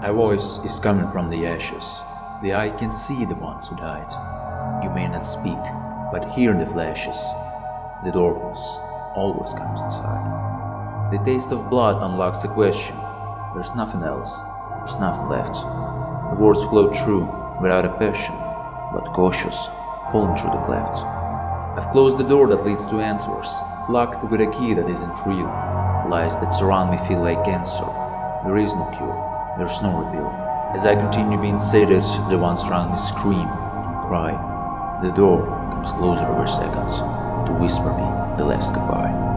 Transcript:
A voice is coming from the ashes. The eye can see the ones who died. You may not speak, but hear the flashes. The darkness always comes inside. The taste of blood unlocks the question. There's nothing else. There's nothing left. The words flow true, without a passion, but cautious, falling through the cleft. I've closed the door that leads to answers, locked with a key that isn't real. Lies that surround me feel like cancer. There is no cure, there's no reveal. As I continue being sedated, the ones around me scream, cry. The door comes closer every seconds to whisper me the last goodbye.